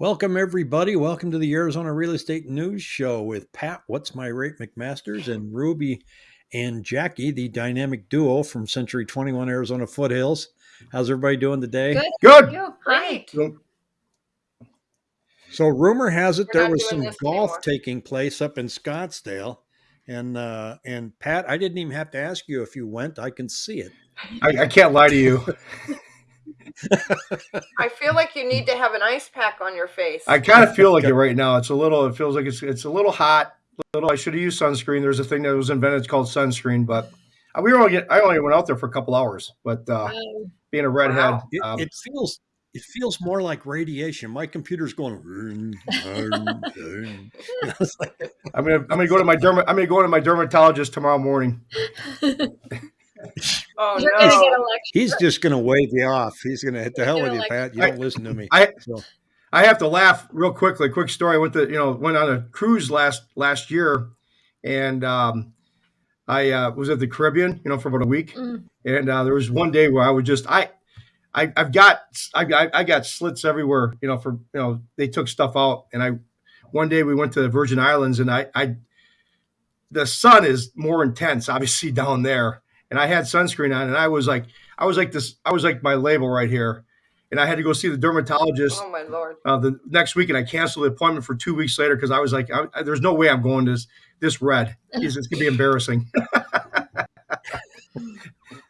Welcome, everybody. Welcome to the Arizona Real Estate News Show with Pat, What's My Rate McMasters, and Ruby and Jackie, the dynamic duo from Century 21 Arizona Foothills. How's everybody doing today? Good. Good. You great. So, rumor has it We're there was some golf anymore. taking place up in Scottsdale. And uh, and Pat, I didn't even have to ask you if you went. I can see it. I, I can't lie to you. I feel like you need to have an ice pack on your face. I kind of feel like it right now. It's a little. It feels like it's it's a little hot. Little. I should have used sunscreen. There's a thing that was invented it's called sunscreen, but uh, we were only. Get, I only went out there for a couple hours. But uh, Um, being a redhead, Wow. It, um, it feels it feels more like radiation. My computer's going. It's like- I'm gonna I'm gonna go to my derma, I'm gonna go to my dermatologist tomorrow morning. oh You're gonna get no. He's just going to wave you off. He's going to hit the hell with you, Pat. You I- don't listen to me. I So, I have to laugh real quickly. Quick story. I went to you know went on a cruise last last year, and um, I uh, was at the Caribbean. You know for about a week, Mm. and uh, there was one day where I was just I. I, I've got I, I I got slits everywhere, you know. For you know, they took stuff out, and I one day we went to the Virgin Islands, and I I the sun is more intense, obviously down there, and I had sunscreen on, and I was like I was like this I was like my label right here, and I had to go see the dermatologist Oh my lord. uh, the next week, and I canceled the appointment for two weeks later because I was like, I, I- "There's no way I'm going this this red. It's, it's gonna be embarrassing."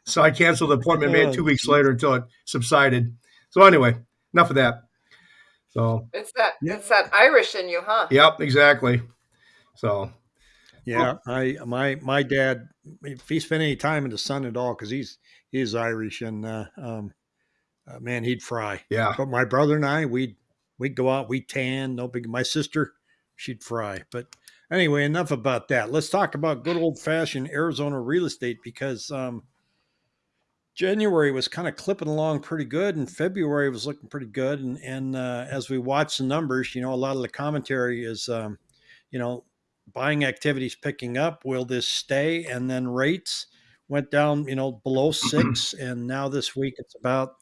so I canceled the appointment, made it two Oh, weeks later until it subsided. So anyway, enough of that. So It's that Yeah. it's that Irish in you, huh? yep, exactly. So yeah, I my my dad, if he spent any time in the sun at all, because he's he's Irish, and uh, um, uh, man, he'd fry. yeah, But my brother and I, we'd we'd go out, we tan, no big. My sister, she'd fry. But anyway, enough about that. Let's talk about good old fashioned Arizona real estate because um, January was kind of clipping along pretty good, and February was looking pretty good. And and uh, as we watch the numbers, you know, a lot of the commentary is, um, you know, buying activities picking up. Will this stay? And then rates went down, you know, below six, and now this week it's about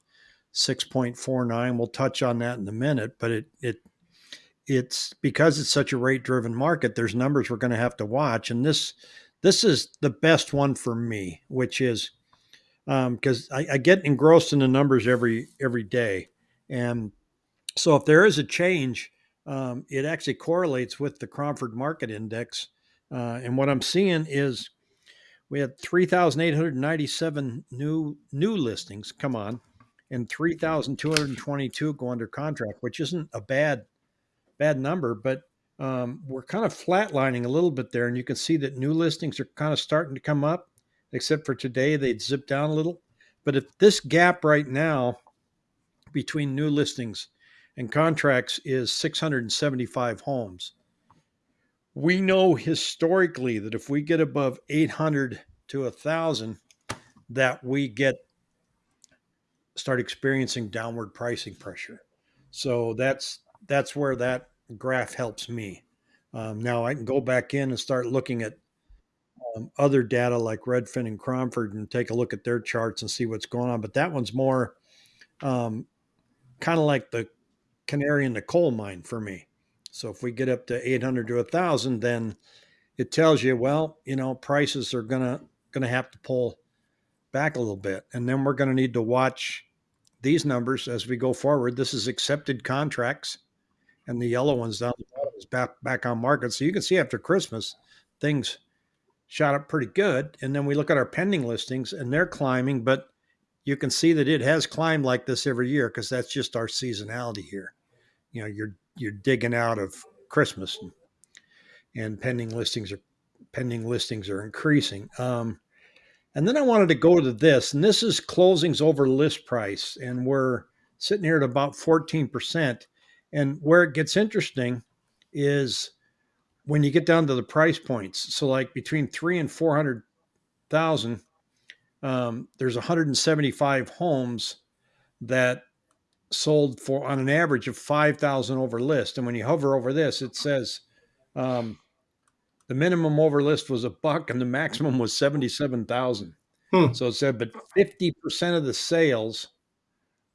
6.49 we'll touch on that in a minute but it it it's because it's such a rate driven market there's numbers we're going to have to watch and this this is the best one for me which is um, because I, I get engrossed in the numbers every every day and so if there is a change um, it actually correlates with the cromford market index uh, and what i'm seeing is we had 3897 new new listings come on and 3,222 go under contract, which isn't a bad bad number, but um, we're kind of flatlining a little bit there, and you can see that new listings are kind of starting to come up, except for today they'd zip down a little. But if this gap right now between new listings and contracts is 675 homes, we know historically that if we get above 800 to 1,000, that we get start experiencing downward pricing pressure. So that's that's where that graph helps me. Um, now I can go back in and start looking at um, other data like Redfin and Cromford and take a look at their charts and see what's going on. But that one's more um, kind of like the canary in the coal mine for me. So if we get up to 800 to 1,000, then it tells you, well, you know, prices are gonna gonna have to pull back a little bit, and then we're going to need to watch these numbers as we go forward. This is accepted contracts, and the yellow ones down the bottom is back back on market. So you can see after Christmas, things shot up pretty good, and then we look at our pending listings, and they're climbing, but you can see that it has climbed like this every year because that's just our seasonality here. You know, you're you're digging out of Christmas, and, and pending listings are pending listings are increasing. Um, and then I wanted to go to this, and this is closings over list price, and we're sitting here at about 14%. And where it gets interesting is when you get down to the price points. So, like between three and 400,000, um, there's 175 homes that sold for on an average of 5,000 over list. And when you hover over this, it says um, the minimum over list was a buck and the maximum was 77,000. Hmm. So it said, but 50% of the sales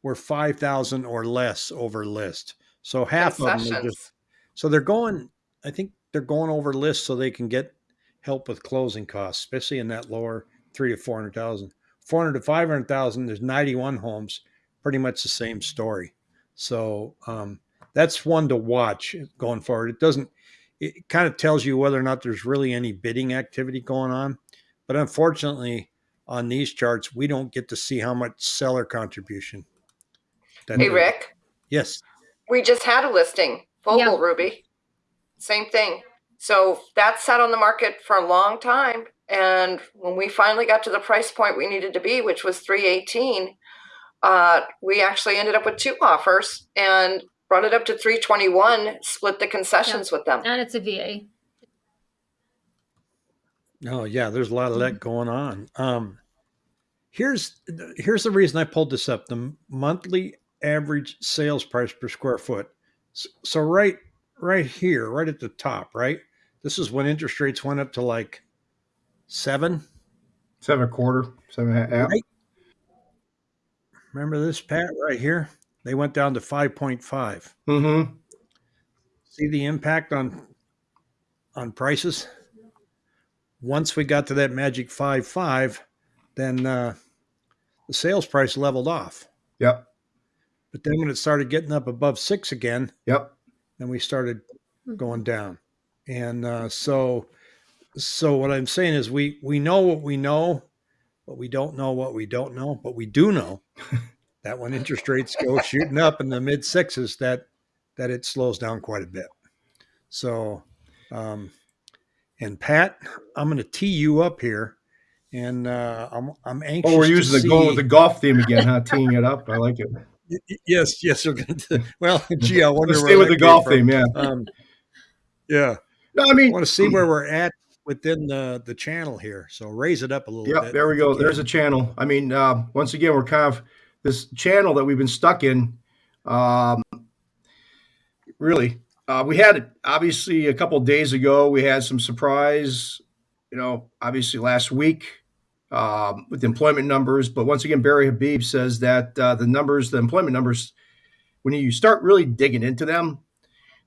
were 5,000 or less over list. So half of them are just so they're going. I think they're going over list so they can get help with closing costs, especially in that lower three to four hundred thousand. Four hundred to five hundred thousand. There's ninety one homes. Pretty much the same story. So um, that's one to watch going forward. It doesn't. It kind of tells you whether or not there's really any bidding activity going on, but unfortunately, on these charts, we don't get to see how much seller contribution. Hey, there- Rick, Yes. we just had a listing, Vogel Yeah. Ruby. Same thing. So that sat on the market for a long time. And when we finally got to the price point we needed to be, which was 318, uh, we actually ended up with two offers and brought it up to 321, split the concessions with them. And it's a VA. Oh yeah, there's a lot of that going on. Um, here's here's the reason I pulled this up: the monthly average sales price per square foot. S- So right right here, right at the top, right. This is when interest rates went up to like seven. Seven and a quarter, seven and a half. Right. Remember this, Pat, right here? They went down to five point five. Mm-hmm. See the impact on on prices. Once we got to that magic five five, then uh, the sales price leveled off. Yep. But then when it started getting up above six again, Yep. then we started going down. And uh, so, so what I'm saying is we we know what we know, but we don't know what we don't know. But we do know that when interest rates go shooting up in the mid sixes, that that it slows down quite a bit. So, um, and Pat, I'm going to tee you up here, and uh, I'm I'm anxious. Oh, we're using the with the golf theme again, huh? Teeing it up. I like it. Yes, yes, we're going to. Well, gee, I wonder Let's stay with the golf theme, yeah. Um, yeah. No, I mean, I mean, want to see where we're at within the the channel here. So raise it up a little Yep, bit. there we go. There's a channel. I mean, uh, once again, we're kind of this channel that we've been stuck in. Um, really, uh, we had it obviously a couple of days ago. We had some surprise. You know, obviously last week um, with the employment numbers. But once again, Barry Habib says that uh, the numbers, the employment numbers, when you start really digging into them,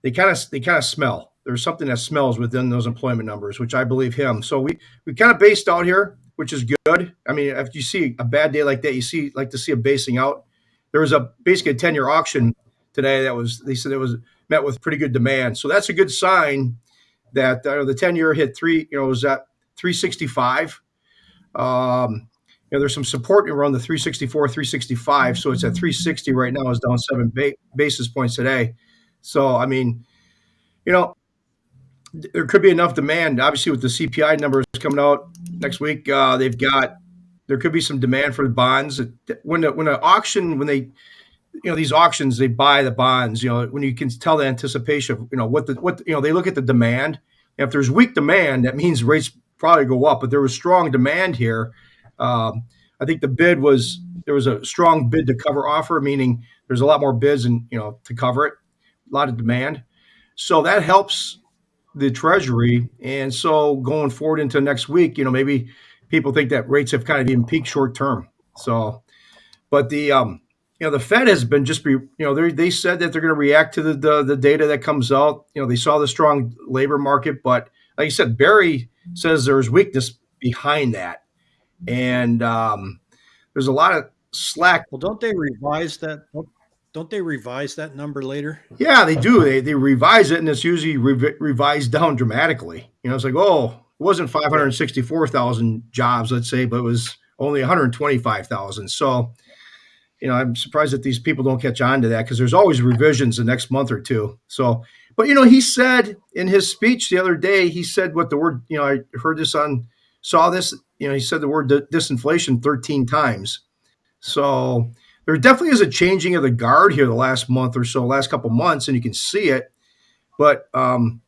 they kind of they kind of smell. There's something that smells within those employment numbers, which I believe him. So we we kind of based out here, which is good. I mean, if you see a bad day like that, you see like to see a basing out. There was a basically a 10 year auction today that was they said it was met with pretty good demand. So that's a good sign that uh, the 10 year hit three, you know, was at 365. Um, you know, there's some support around the 364, 365. So it's at 360 right now. is down seven ba- basis points today. So I mean, you know, there could be enough demand. Obviously, with the CPI numbers coming out next week, uh, they've got there could be some demand for the bonds. When the, when an auction, when they, you know, these auctions, they buy the bonds. You know, when you can tell the anticipation of you know what the what you know they look at the demand. If there's weak demand, that means rates probably go up. But there was strong demand here. Um, I think the bid was there was a strong bid to cover offer, meaning there's a lot more bids and you know to cover it, a lot of demand. So that helps the treasury. And so going forward into next week, you know, maybe people think that rates have kind of even peaked short term. So, but the, um, you know, the Fed has been just be, you know, they they said that they're going to react to the, the the data that comes out. You know, they saw the strong labor market, but like you said, Barry says there's weakness behind that, and um, there's a lot of slack Well, don't they revise that? Don't- they revise that number later? Yeah, they do. They they revise it, and it's usually rev- revised down dramatically. You know, it's like, oh, it wasn't five hundred sixty-four thousand jobs, let's say, but it was only one hundred twenty-five thousand. So, you know, I'm surprised that these people don't catch on to that because there's always revisions the next month or two. So, but you know, he said in his speech the other day, he said what the word. You know, I heard this on, saw this. You know, he said the word di- disinflation thirteen times. So there definitely is a changing of the guard here the last month or so, last couple months, and you can see it. But um,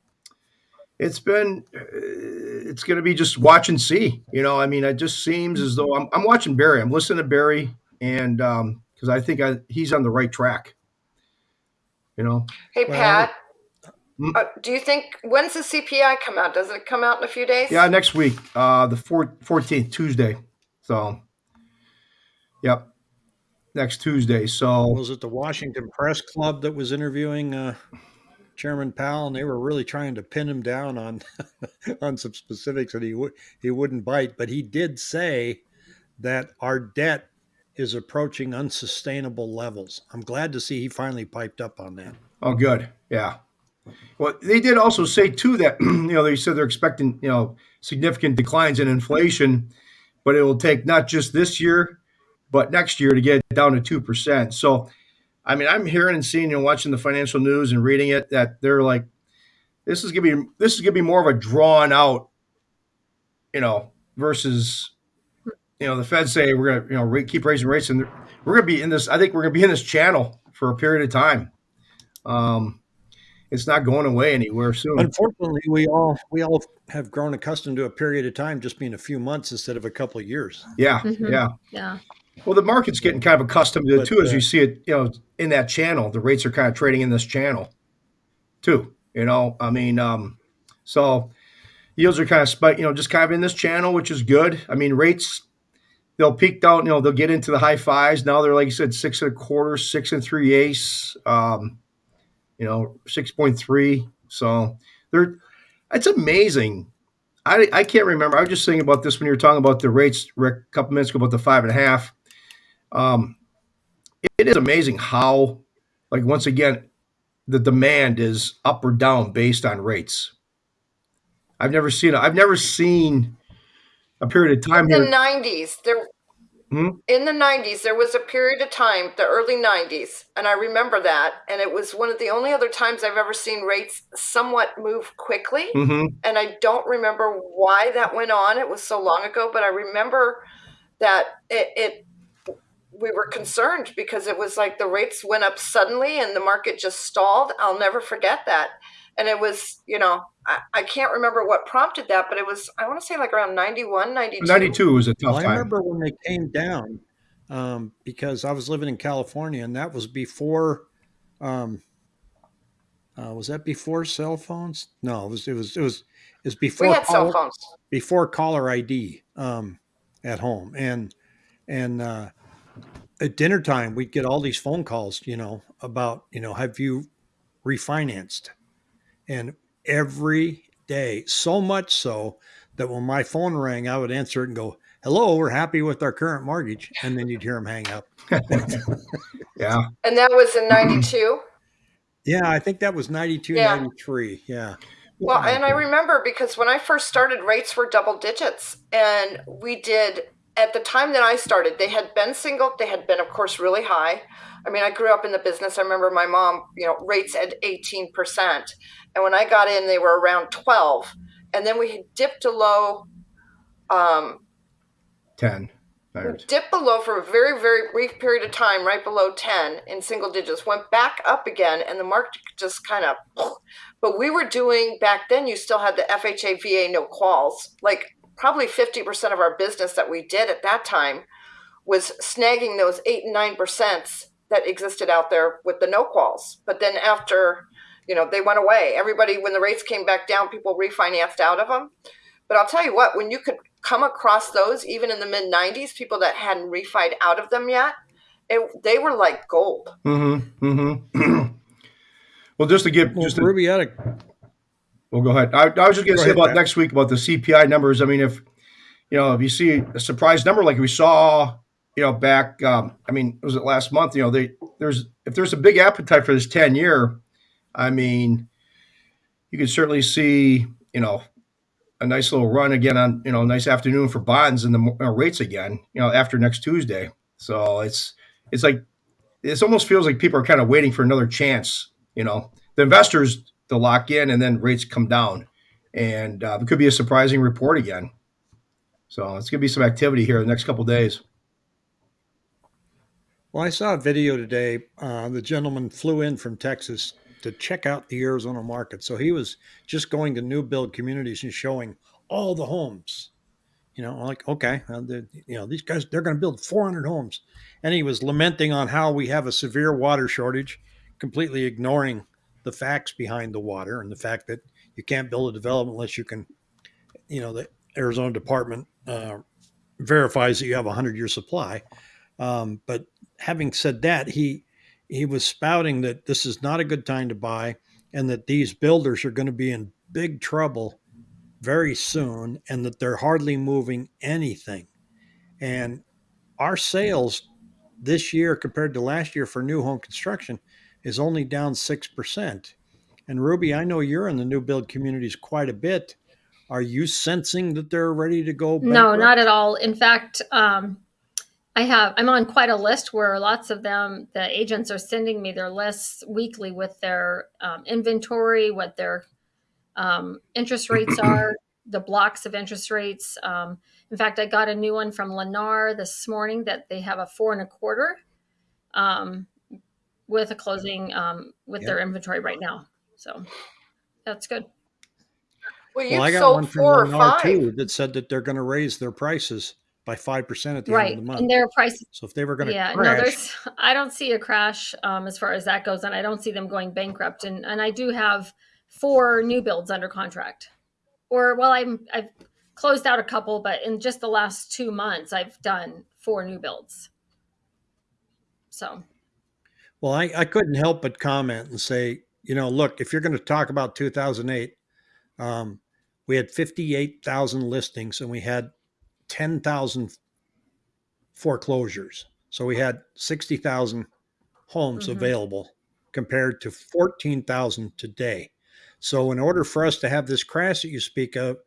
it's been, uh, it's going to be just watch and see. You know, I mean, it just seems as though I'm, I'm watching Barry. I'm listening to Barry, and because I think I, he's on the right track. You know, Hey, Pat. Hmm? Uh, do you think when's the CPI come out? Does it come out in a few days? yeah, next week, uh, the 14th, Tuesday. So, yep. Next Tuesday. So Was it the Washington Press Club that was interviewing uh, Chairman Powell, and they were really trying to pin him down on on some specifics that he would he wouldn't bite, but he did say that our debt is approaching unsustainable levels. I'm glad to see he finally piped up on that. Oh, good. Yeah. Well, they did also say too that you know they said they're expecting you know significant declines in inflation, but it will take not just this year, but next year to get it down to two percent. So, I mean, I'm hearing and seeing and watching the financial news and reading it that they're like, this is gonna be this is gonna be more of a drawn out, you know, versus, you know, the Fed say we're gonna you know ra- keep raising rates and we're gonna be in this. I think we're gonna be in this channel for a period of time. Um, it's not going away anywhere soon. Unfortunately, we all we all have grown accustomed to a period of time just being a few months instead of a couple of years. Yeah, Mhm. yeah. Yeah. Well, the market's getting kind of accustomed to it But, too, as uh, you see it, you know, in that channel. The rates are kind of trading in this channel, too. You know, I mean, um, so yields are kind of spike, you know, just kind of in this channel, which is good. I mean, rates they'll peak out, you know, they'll get into the high fives. Now they're like you said, six and a quarter, six and three eighths, um, you know, six point three. So they're it's amazing. I, I can't remember. I was just thinking about this when you were talking about the rates, Rick, a couple minutes ago about the five and a half. Um, it is amazing how, like, once again, the demand is up or down based on rates. I've never seen I've never seen a period of time In the nineties, there Hmm? in the nineties, there was a period of time, the early nineties, and I remember that, and it was one of the only other times I've ever seen rates somewhat move quickly. hmm and I don't remember why that went on. It was so long ago, but I remember that it, it we were concerned because it was like the rates went up suddenly and the market just stalled. I'll never forget that. And it was, you know, I, I can't remember what prompted that, but it was, I want to say like around 91, 92. 92 was a tough Well, I remember when they came down um, because I was living in California, and that was before. Um, uh, was that before cell phones? No, it was. It was. It was. It was before We had cell phones. before caller ID um, at home, and and uh, at dinner time we'd get all these phone calls, you know, about you know, have you refinanced? And every day, so much so that when my phone rang, I would answer it and go, "Hello, we're happy with our current mortgage," and then you'd hear them hang up. Yeah. And that was in mm-hmm. 92. Yeah, I think that was 92, Yeah. 93. Yeah. Well, and I remember because when I first started, rates were double digits. And we did, at the time that I started, they had been single, they had been, of course, really high. I mean, I grew up in the business. I remember my mom, you know, rates at 18%. And when I got in, they were around 12. And then we had dipped to low, um, 10. we dipped below for a very, very brief period of time, right below 10 in single digits, went back up again, and the market just kind of. But we were doing back then, you still had the FHA VA no quals. Like probably 50% of our business that we did at that time was snagging those 8 and 9% that existed out there with the no quals. But then after, you know, they went away. Everybody, when the rates came back down, people refinanced out of them. But I'll tell you what, when you could come across those, even in the mid 90s, people that hadn't refied out of them yet, it, they were like gold. Mm-hmm. Mm-hmm. well, just to give, Well, just to, Ruby, I had a well, go ahead. I, I was just going to say ahead, about Pat. next week about the CPI numbers. I mean, if you know, if you see a surprise number like we saw, you know, back, um, I mean, was it last month? You know, they there's if there's a big appetite for this ten year, I mean, you can certainly see, you know, a nice little run again on, you know, a nice afternoon for bonds and the uh, rates again, you know, after next Tuesday. So it's it's like it almost feels like people are kind of waiting for another chance. You know, the investors to lock in and then rates come down, and uh, it could be a surprising report again. So it's going to be some activity here the next couple days. Well, I saw a video today. Uh, the gentleman flew in from Texas to check out the Arizona market. So he was just going to new build communities and showing all the homes. You know, like okay, you know these guys they're going to build 400 homes, and he was lamenting on how we have a severe water shortage, completely ignoring the facts behind the water and the fact that you can't build a development unless you can, you know, the Arizona Department uh, verifies that you have a hundred year supply. Um, but having said that, he he was spouting that this is not a good time to buy, and that these builders are going to be in big trouble very soon, and that they're hardly moving anything. And our sales this year compared to last year for new home construction is only down 6%. And Ruby, I know you're in the new build communities quite a bit. Are you sensing that they're ready to go? No, not at all. In fact, um, I have I'm on quite a list where lots of them, the agents are sending me their lists weekly with their um, inventory, what their um, interest rates are, the blocks of interest rates. Um, in fact, I got a new one from Lennar this morning that they have a four and a quarter um, with a closing um, with Yeah. their inventory right now. So that's good. Well, Well, I got sold one from four or Lennar five. too that said that they're going to raise their prices by 5% at the Right. end of the month. And their price So if they were going to yeah no crash, there's i don't see a crash um, as far as that goes and i don't see them going bankrupt and and i do have four new builds under contract or well i'm i've closed out a couple but in just the last two months i've done four new builds so Well, I, I couldn't help but comment and say, you know, look, if you're going to talk about 2008, um, we had 58,000 listings and we had 10,000 foreclosures. So we had 60,000 homes Mhm. available compared to 14,000 today. So in order for us to have this crash that you speak of,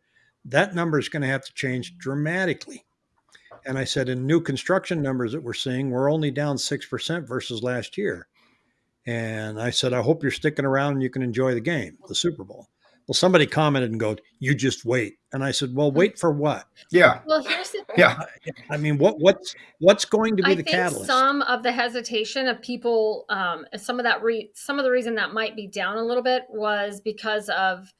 that number is going to have to change dramatically. And I said, in new construction numbers that we're seeing, we're only down 6% versus last year. And I said, I hope you're sticking around and you can enjoy the game, the Super Bowl. Well, somebody commented and go, you just wait. And I said, well, wait for what? Yeah, well here's the thing. yeah. I mean, what what's what's going to be I the think catalyst? some of the hesitation of people, um, some of that, re- some of the reason that might be down a little bit was because of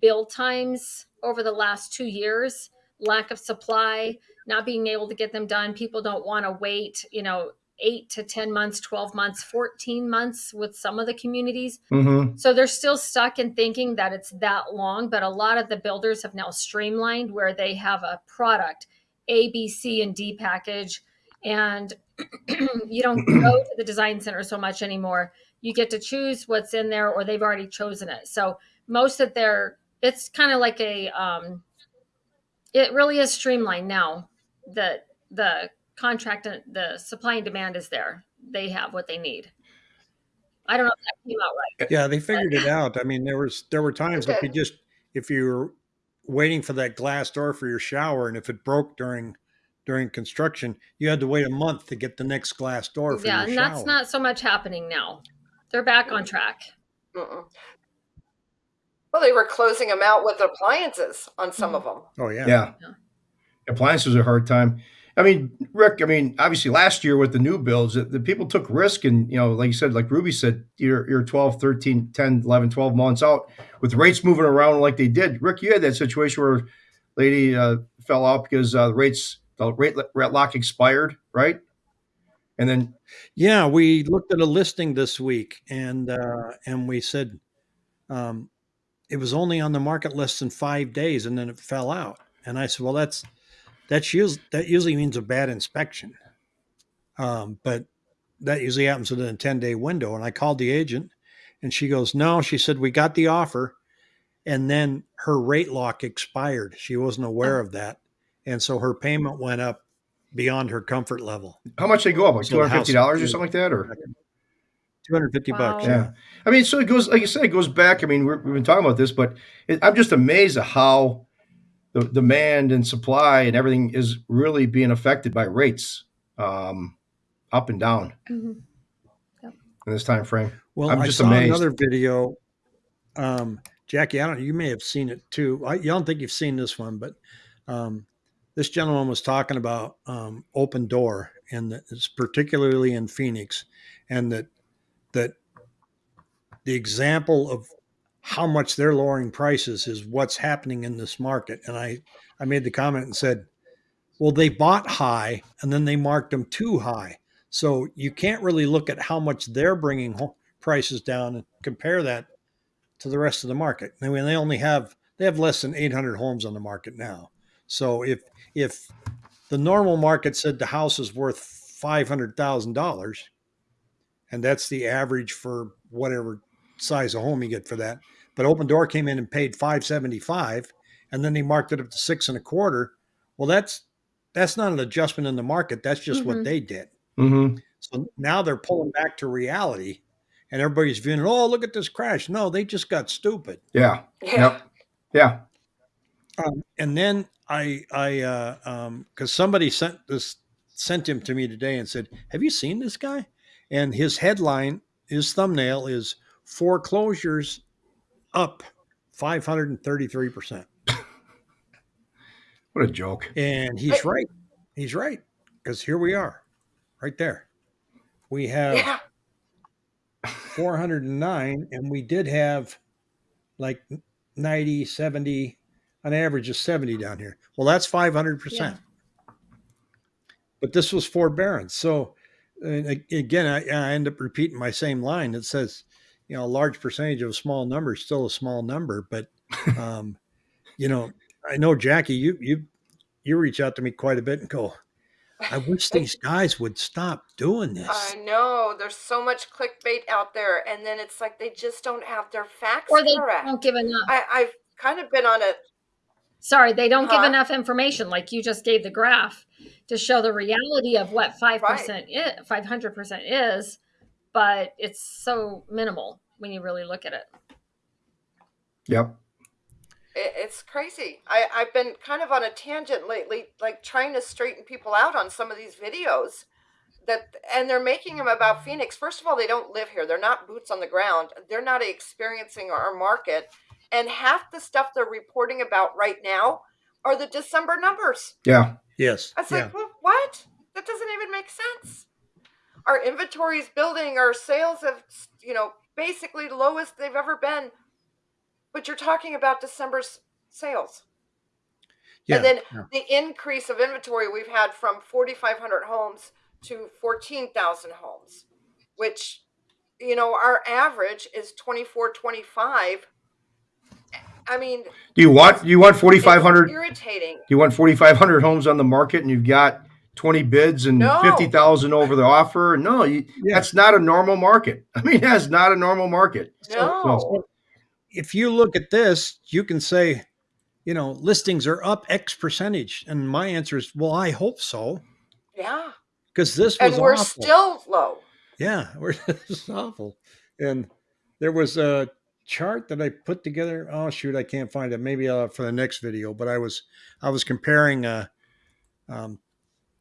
build times over the last two years, lack of supply, not being able to get them done. People don't want to wait, you know, eight to 10 months, 12 months, 14 months with some of the communities. Mm-hmm. So they're still stuck in thinking that it's that long, but a lot of the builders have now streamlined where they have a product A, B, C, and D package. And you don't go to the design center so much anymore. You get to choose what's in there, or they've already chosen it. So most of their, it's kind of like a, um, it really is streamlined now. The the contract and the supply and demand is there. They have what they need. I don't know if that came out right. Yeah, they figured it out. I mean, there was there were times if you just if you were waiting for that glass door for your shower and if it broke during during construction, you had to wait a month to get the next glass door for Yeah, your and that's not so much happening now. They're back on track. Mm-mm. Well, they were closing them out with appliances on some mm-hmm. of them. oh yeah. Yeah. Yeah. Appliances a hard time. I mean, Rick, I mean, obviously last year with the new builds, the, the people took risk and, you know, like you said, like Ruby said, you're, you're 12, 13, 10, 11, 12 months out with rates moving around like they did. Rick, you had that situation where lady uh, fell out because uh, the rates, the rate, rate lock expired, right? And then, Yeah, we looked at a listing this week and uh and we said um it was only on the market less than 5 days and then it fell out. And I said, "Well, that's that's usually that usually means a bad inspection." Um but that usually happens within a 10-day window and I called the agent and she goes, "No," she said, "We got the offer." And then her rate lock expired. She wasn't aware of that. And so her payment went up beyond her comfort level. how much they go up? Like So $250 or something like that? Or, 250 bucks. Yeah. I mean, so it goes, like you said, it goes back. I mean, we're, we've been talking about this, but it, I'm just amazed at how the demand and supply and everything is really being affected by rates um, up and down Mhm. in this time frame. Well, I'm i just saw amazed. another video. Um, Jackie, I don't. You may have seen it too. I, you don't think you've seen this one, but um, this gentleman was talking about um, Opendoor, and that it's particularly in Phoenix, and that that the example of how much they're lowering prices is what's happening in this market. And I I made the comment and said, well, they bought high and then they marked them too high. So you can't really look at how much they're bringing prices down and compare that to the rest of the market. I mean, they only have they have less than 800 homes on the market now. So if if the normal market said the house is worth five hundred thousand dollars, and that's the average for whatever size of home you get for that. But Opendoor came in and paid five seventy five, and then they marked it up to six and a quarter. Well, that's that's not an adjustment in the market. That's just what Mhm. they did. Mm-hmm. So now they're pulling back to reality, and everybody's viewing. Oh, look at this crash! No, they just got stupid. Yeah. Yeah. Yeah. Um, and then I, I, uh, um, because somebody sent this, sent him to me today and said, "Have you seen this guy?" And his headline, his thumbnail is foreclosures up five hundred and thirty-three percent, What a joke. and he's right. He's right because here we are, right there. We have Yeah. 409 and we did have like 90 70 an average of 70 down here well that's 500% but this was forbearance so and again I, I end up repeating my same line that says you know a large percentage of a small number is still a small number but um you know i know jackie you you you reach out to me quite a bit and go i wish these guys would stop doing this I know. There's so much clickbait out there, and then it's like they just don't have their facts Or they correct. don't give enough. I, I've kind of been on a Sorry, they don't give enough information. Like you just gave the graph to show the reality of what five percent is, five hundred percent is, but it's so minimal when you really look at it. Yep. it's crazy. I, I've been kind of on a tangent lately, like trying to straighten people out on some of these videos that, and they're making them about Phoenix. First of all, they don't live here. They're not boots on the ground. They're not experiencing our market. And half the stuff they're reporting about right now are the December numbers. Yeah. yes I was yeah. like, well, what? That doesn't even make sense. Our inventory is building. Our sales have, you know, basically lowest they've ever been. But you're talking about December's sales. yeah and then yeah. the increase of inventory we've had from 4,500 homes to 14,000 homes, which, you know, our average is 24, 25. I mean, Do you want do you want forty it's five hundred? Do you want forty five hundred homes on the market and you've got twenty bids and No. fifty thousand over the offer? No, you, Yeah. that's not a normal market. I mean, that's not a normal market. No. if you look at this, you can say, you know, listings are up X percentage. And my answer is, well, I hope so. Yeah. Because this was And we're awful. still low. yeah, we're this is awful. And there was a chart that I put together. Oh shoot, I can't find it. Maybe uh, for the next video. But I was I was comparing uh, um,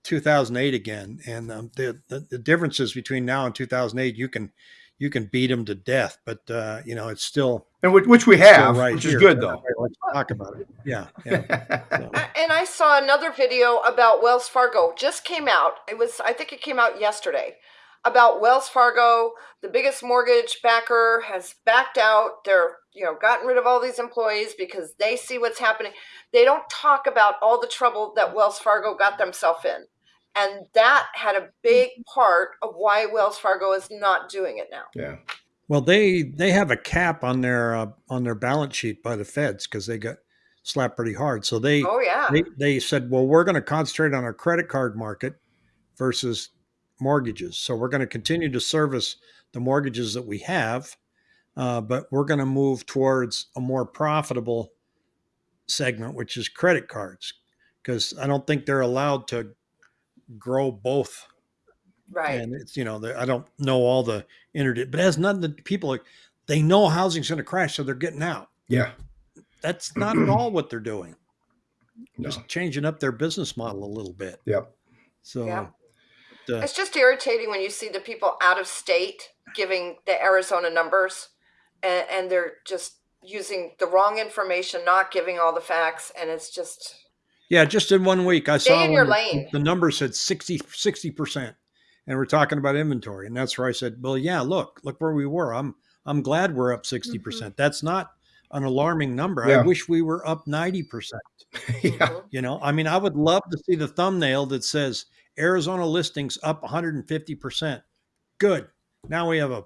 2008 again, and um, the, the the differences between now and 2008, you can you can beat them to death, but uh, you know it's still And which, which we have, right which here. is good So though. Let's talk about it. Yeah, yeah. So, And I saw another video about Wells Fargo just came out. It was I think it came out yesterday about Wells Fargo, the biggest mortgage backer has backed out. They're, you know, gotten rid of all these employees because they see what's happening. They don't talk about all the trouble that Wells Fargo got themselves in. And that had a big part of why Wells Fargo is not doing it now. yeah. Well, they they have a cap on their uh, on their balance sheet by the feds because they got slapped pretty hard. So they Oh yeah. they, they said, well, we're going to concentrate on our credit card market versus mortgages. So we're going to continue to service the mortgages that we have, uh, but we're going to move towards a more profitable segment, which is credit cards, because I don't think they're allowed to grow both. right. And it's you know the, I don't know all the internet, but it has nothing. To, people are, they know housing's going to crash, so they're getting out. Yeah. That's not at all what they're doing. No. Just changing up their business model a little bit. Yep. So Yeah. the- It's just irritating when you see the people out of state giving the Arizona numbers and, and they're just using the wrong information, not giving all the facts. And it's just, yeah, just in one week, I Stay saw in your lane. the number said 60 percent, and we're talking about inventory, and that's where I said, well, yeah, look, look where we were. I'm I'm glad we're up 60 percent. That's not an alarming number. I wish we were up 90 percent. yeah. Mhm. You know, I mean, I would love to see the thumbnail that says Arizona listings up 150 percent. Good. Now we have a,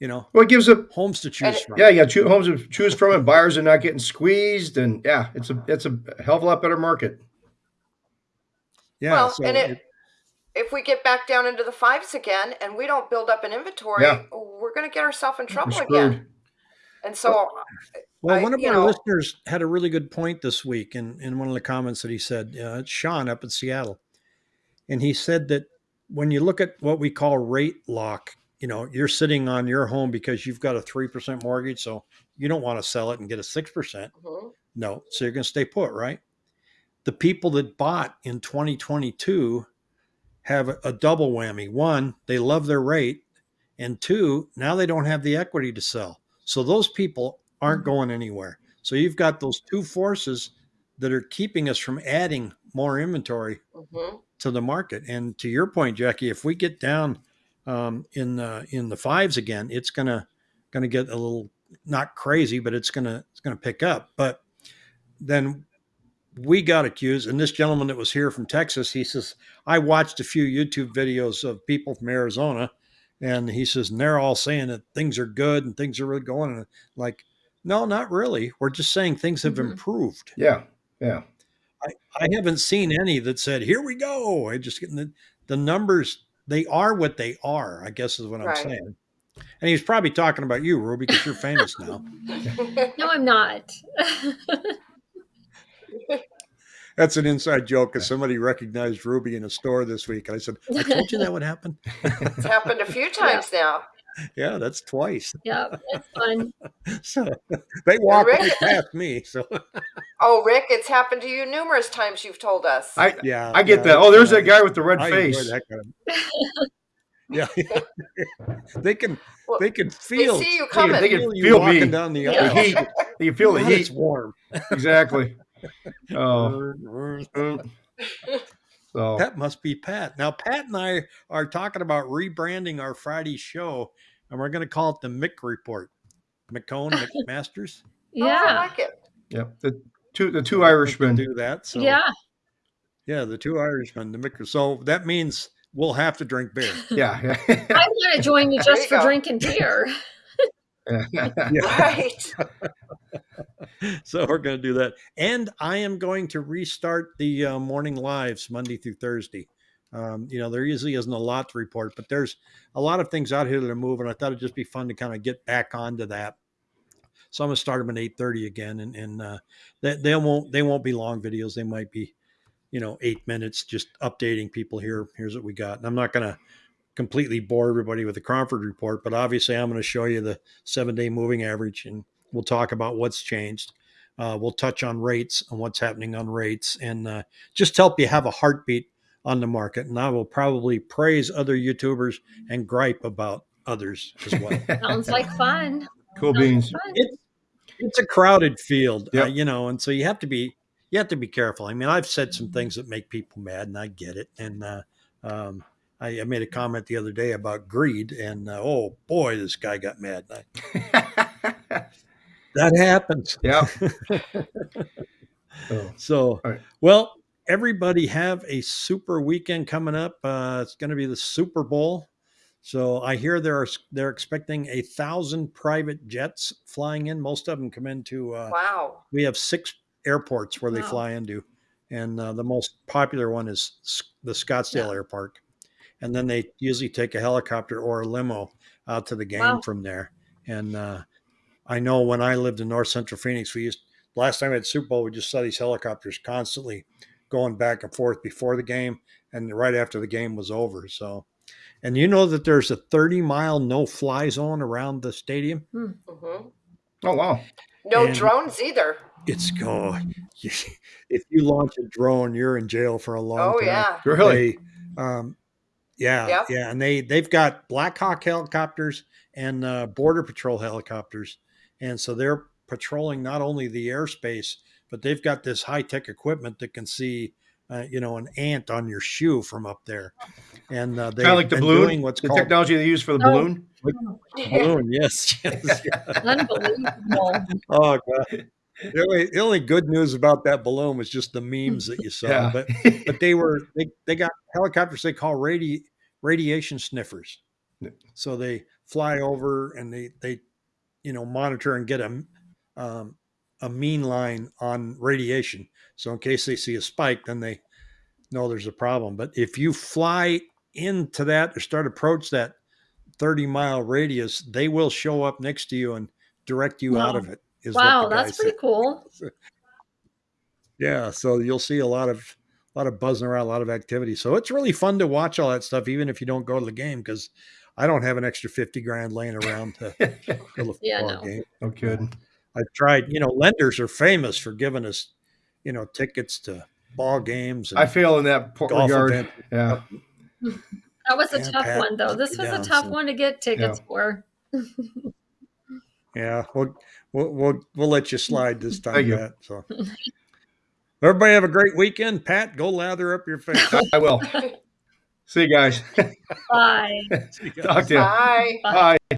you know, Well, it gives a homes to choose from. yeah, you got two homes to choose from, and buyers are not getting squeezed, and yeah, it's a it's a hell of a lot better market. Yeah. Well, so and it- it- if we get back down into the fives again and we don't build up an inventory, Yeah. we're going to get ourselves in trouble again. And so, Well, I- one of our know- listeners had a really good point this week in, in one of the comments that he said. Uh, it's Sean up in Seattle. And he said that when you look at what we call rate lock, you know, you're sitting on your home because you've got a 3% mortgage. So you don't want to sell it and get a 6%. Mhm. No. So you're going to stay put, right? The people that bought in 2022 have a, a double whammy. One, they love their rate. And two, now they don't have the equity to sell. So those people aren't going anywhere. So you've got those two forces that are keeping us from adding more inventory Mhm. to the market. And to your point, Jackie, if we get down um, in the in the fives again, it's gonna gonna get a little not crazy, but it's gonna it's gonna pick up. But then we got accused, and this gentleman that was here from Texas, he says, I watched a few YouTube videos of people from Arizona, and he says, and they're all saying that things are good and things are really going. And like, no, not really. We're just saying things have Mhm. improved. Yeah. Yeah. I haven't seen any that said, "Here we go." I just getting the, the numbers. They are what they are. I guess is what I'm Right. saying. And he's probably talking about you, Ruby, because you're famous now. No, I'm not. That's an inside joke because somebody recognized Ruby in a store this week, and I said, "I told you that would happen." it's happened a few times now. Yeah, that's twice. yeah, it's fun. So they walk Rick- right past me. So Oh, Rick, it's happened to you numerous times. You've told us. I yeah, I get yeah, that. Oh, there's that guy with the red I face. that kind of- yeah, they can Well, they can feel they see you They can- coming. they can feel feel walking me. down the Yeah. The aisle. heat. You feel the God, It's warm. Exactly. Oh. So That must be Pat. Now, Pat and I are talking about rebranding our Friday show, and we're going to call it the Mick Report. McCone, McMasters. Oh, I Yeah, like it. yep. The two the two Irishmen. do that. So, yeah. yeah, the two Irishmen, the Mick. So that means we'll have to drink beer. Yeah. I want to join you just you for go. drinking beer. yeah. Right. so we're going to do that. And I am going to restart the uh, morning lives Monday through Thursday. Um, you know, there usually isn't a lot to report, but there's a lot of things out here that are moving. I thought it'd just be fun to kind of get back onto that. So I'm gonna start them at 8:30 again, and and uh, they, they won't they won't be long videos. They might be, you know, eight minutes, just updating people here. Here's what we got, and I'm not gonna completely bore everybody with the Cromford report, but obviously I'm going to show you the seven day moving average and we'll talk about what's changed. Uh, we'll touch on rates and what's happening on rates and uh, just help you have a heartbeat on the market. And I will probably praise other YouTubers and gripe about others as well. Sounds like fun. cool Sounds beans. fun. it's, it's a crowded field, uh, you know, and so you have to be you have to be careful. I mean, I've said some things that make people mad, and I get it. And uh, um, I, I made a comment the other day about greed, and uh, oh boy, this guy got mad. I, that happens. yeah. Oh, So, All right. well, everybody have a super weekend coming up. Uh, it's going to be the Super Bowl. So I hear they're they're expecting a thousand private jets flying in. Most of them come into. Uh, Wow. we have six airports where they fly into, and uh, the most popular one is the Scottsdale Yeah. Air Park, and then they usually take a helicopter or a limo out to the game Wow. from there. And uh, I know when I lived in North Central Phoenix, we used last time we had Super Bowl, we just saw these helicopters constantly going back and forth before the game and right after the game was over. So, and you know that there's a 30 mile no fly zone around the stadium. hmm oh wow. No And- drones either. It's go. If you launch a drone, you're in jail for a long Oh time. yeah. Really? They, um, yeah, Yep. yeah, and they they've got Black Hawk helicopters and uh, Border Patrol helicopters, and so they're patrolling not only the airspace, but they've got this high tech equipment that can see, uh, you know, an ant on your shoe from up there, and uh, they Kind of like the balloon. doing what's the called technology they use for the Oh. balloon. balloon. Yes, yes. Unbelievable. Oh god. The only, the only good news about that balloon was just the memes that you saw. Yeah. But but they were they, they got helicopters they call radi, radiation sniffers. Yeah. So they fly over and they they you know monitor and get a um, a mean line on radiation. So in case they see a spike, then they know there's a problem. But if you fly into that or start approach that 30 mile radius, they will show up next to you and direct you out of it. Wow, that's pretty said. cool. Yeah, so you'll see a lot of a lot of buzzing around, a lot of activity. So it's really fun to watch all that stuff, even if you don't go to the game, because I don't have an extra 50 grand laying around to go to the Yeah, no. game. no kidding. I've tried, you know, lenders are famous for giving us, you know, tickets to ball games and I fail in that po- golf regard. event. Yeah. That was a Yeah, tough Pat one, though. This me was a tough so- one to get tickets for. Yeah, we'll we'll we'll, we'll let you slide this time, Thank you. Pat. So everybody have a great weekend. Pat, go lather up your face. I will. See you guys. Bye. See you guys. Talk to you. Bye. Bye.